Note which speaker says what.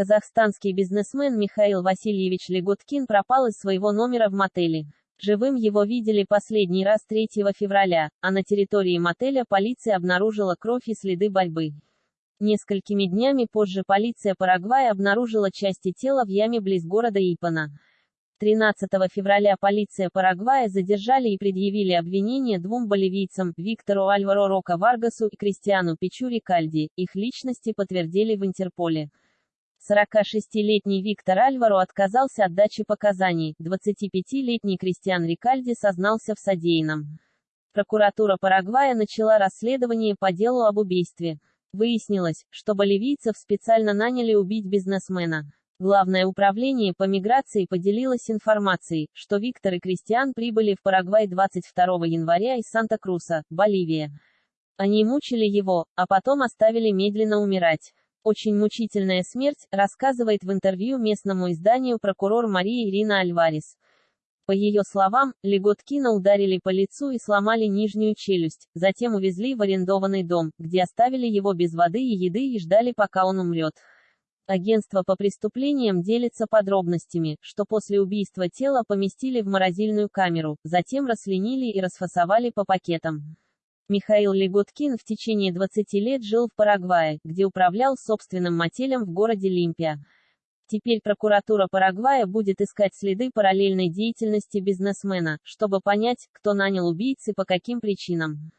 Speaker 1: Казахстанский бизнесмен Михаил Васильевич Легуткин пропал из своего номера в мотеле. Живым его видели последний раз 3 февраля, а на территории мотеля полиция обнаружила кровь и следы борьбы. Несколькими днями позже полиция Парагвая обнаружила части тела в яме близ города Ипана. 13 февраля полиция Парагвая задержали и предъявили обвинение двум боливийцам, Виктору Альваро Рока Варгасу и Кристиану Пичури Кальди. Их личности подтвердили в Интерполе. 46-летний Виктор Альваро отказался от дачи показаний, 25-летний Кристиан Рикальди сознался в содеянном. Прокуратура Парагвая начала расследование по делу об убийстве. Выяснилось, что боливийцев специально наняли убить бизнесмена. Главное управление по миграции поделилось информацией, что Виктор и Кристиан прибыли в Парагвай 22 января из Санта-Круса, Боливия. Они мучили его, а потом оставили медленно умирать. Очень мучительная смерть, рассказывает в интервью местному изданию прокурор Мария Ирина Альварес. По ее словам, Леготкина ударили по лицу и сломали нижнюю челюсть, затем увезли в арендованный дом, где оставили его без воды и еды и ждали пока он умрет. Агентство по преступлениям делится подробностями, что после убийства тело поместили в морозильную камеру, затем расленили и расфасовали по пакетам. Михаил Легуткин в течение 20 лет жил в Парагвае, где управлял собственным мотелем в городе Лимпия. Теперь прокуратура Парагвая будет искать следы параллельной деятельности бизнесмена, чтобы понять, кто нанял убийц и по каким причинам.